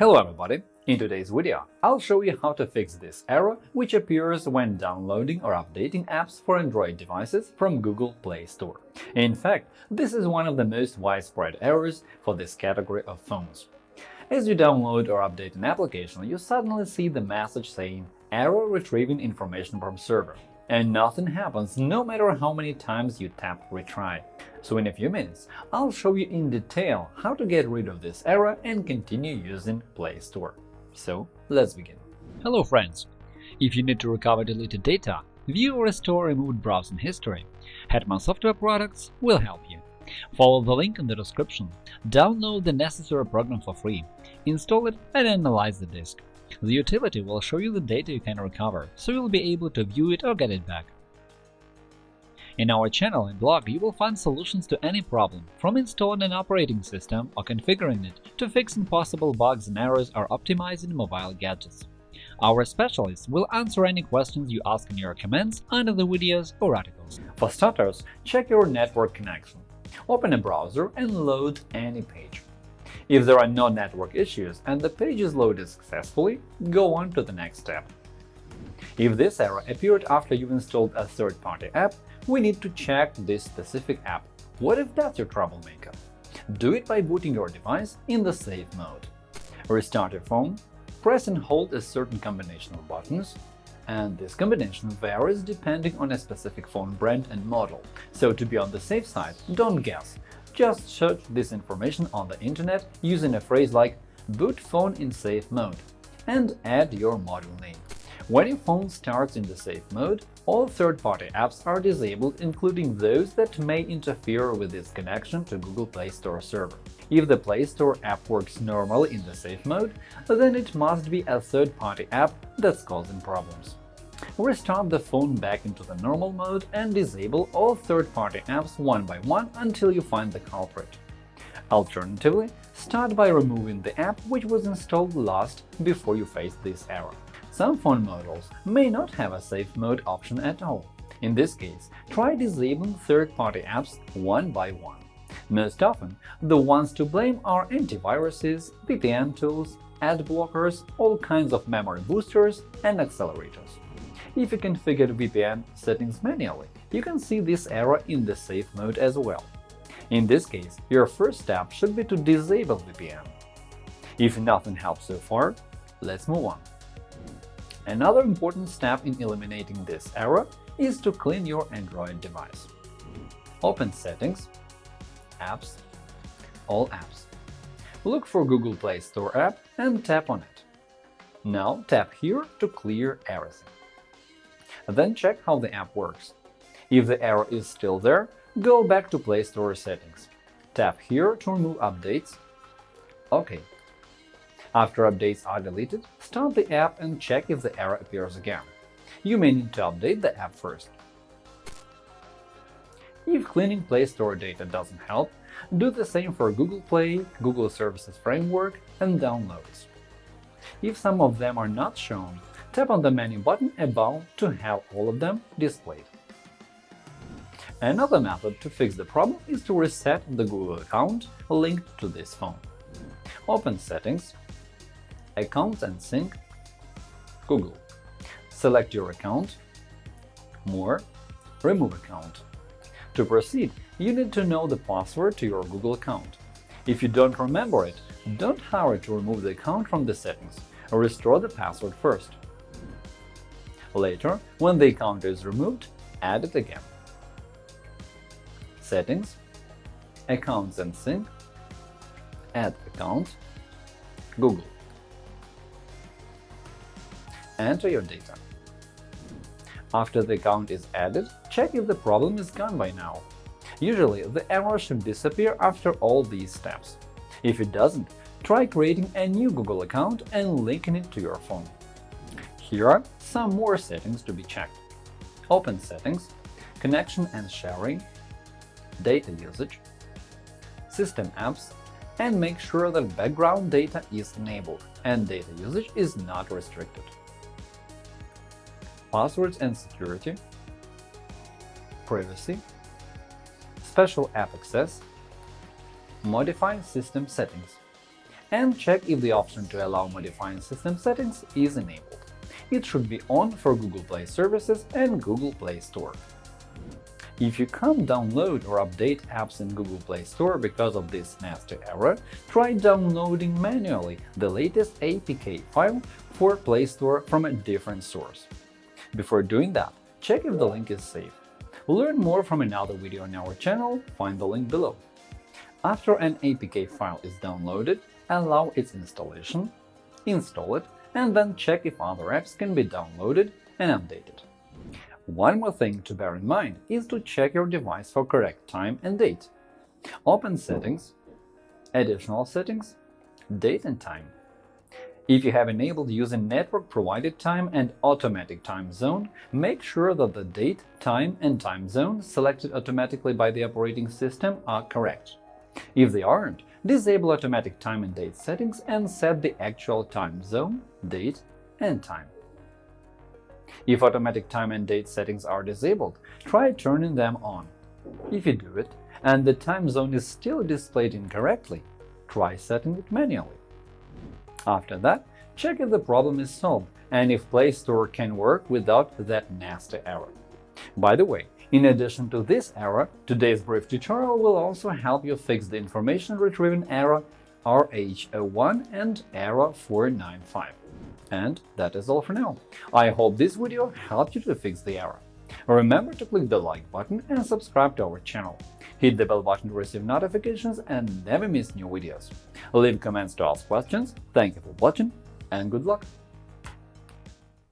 Hello everybody! In today's video, I'll show you how to fix this error which appears when downloading or updating apps for Android devices from Google Play Store. In fact, this is one of the most widespread errors for this category of phones. As you download or update an application, you suddenly see the message saying “Error retrieving information from server” and nothing happens no matter how many times you tap retry. So in a few minutes, I'll show you in detail how to get rid of this error and continue using Play Store. So let's begin. Hello friends! If you need to recover deleted data, view or restore removed browsing history, Hetman Software Products will help you. Follow the link in the description, download the necessary program for free, install it and analyze the disk. The utility will show you the data you can recover, so you'll be able to view it or get it back. In our channel and blog, you will find solutions to any problem, from installing an operating system or configuring it to fixing possible bugs and errors or optimizing mobile gadgets. Our specialists will answer any questions you ask in your comments under the videos or articles. For starters, check your network connection. Open a browser and load any page. If there are no network issues and the page is loaded successfully, go on to the next step. If this error appeared after you've installed a third-party app, we need to check this specific app. What if that's your troublemaker? Do it by booting your device in the safe mode. Restart your phone, press and hold a certain combination of buttons, and this combination varies depending on a specific phone brand and model, so to be on the safe side, don't guess, just search this information on the internet using a phrase like boot phone in safe mode and add your model name. When your phone starts in the safe mode, all third-party apps are disabled, including those that may interfere with its connection to Google Play Store server. If the Play Store app works normally in the safe mode, then it must be a third-party app that's causing problems. Restart the phone back into the normal mode and disable all third-party apps one by one until you find the culprit. Alternatively, start by removing the app which was installed last before you face this error. Some phone models may not have a safe mode option at all. In this case, try disabling third-party apps one by one. Most often, the ones to blame are antiviruses, VPN tools, ad blockers, all kinds of memory boosters, and accelerators. If you configure VPN settings manually, you can see this error in the safe mode as well. In this case, your first step should be to disable VPN. If nothing helps so far, let's move on. Another important step in eliminating this error is to clean your Android device. Open Settings, Apps, All apps. Look for Google Play Store app and tap on it. Now tap here to clear everything. Then check how the app works. If the error is still there, go back to Play Store settings. Tap here to remove updates. OK. After updates are deleted, start the app and check if the error appears again. You may need to update the app first. If cleaning Play Store data doesn't help, do the same for Google Play, Google Services Framework, and Downloads. If some of them are not shown, Tap on the menu button above to have all of them displayed. Another method to fix the problem is to reset the Google account linked to this phone. Open Settings, Accounts and Sync, Google. Select your account, More, Remove account. To proceed, you need to know the password to your Google account. If you don't remember it, don't hurry to remove the account from the settings, restore the password first. Later, when the account is removed, add it again. Settings Accounts and Sync Add account Google Enter your data. After the account is added, check if the problem is gone by now. Usually, the error should disappear after all these steps. If it doesn't, try creating a new Google account and linking it to your phone. Here are some more settings to be checked. Open Settings, Connection and Sharing, Data Usage, System Apps, and make sure that background data is enabled and data usage is not restricted. Passwords and security, privacy, special app access, modify system settings. and check if the option to allow modifying system settings is enabled. It should be on for Google Play Services and Google Play Store. If you can't download or update apps in Google Play Store because of this nasty error, try downloading manually the latest APK file for Play Store from a different source. Before doing that, check if the link is safe. Learn more from another video on our channel, find the link below. After an APK file is downloaded, allow its installation, install it, and then check if other apps can be downloaded and updated. One more thing to bear in mind is to check your device for correct time and date. Open Settings, Additional Settings, Date and Time. If you have enabled using network-provided time and automatic time zone, make sure that the date, time, and time zone selected automatically by the operating system are correct. If they aren't, disable automatic time and date settings and set the actual time zone, date, and time. If automatic time and date settings are disabled, try turning them on. If you do it and the time zone is still displayed incorrectly, try setting it manually. After that, check if the problem is solved and if Play Store can work without that nasty error. By the way, in addition to this error, today's brief tutorial will also help you fix the information retrieval error RH01 and error 495. And that is all for now. I hope this video helped you to fix the error. Remember to click the like button and subscribe to our channel. Hit the bell button to receive notifications and never miss new videos. Leave comments to ask questions. Thank you for watching and good luck!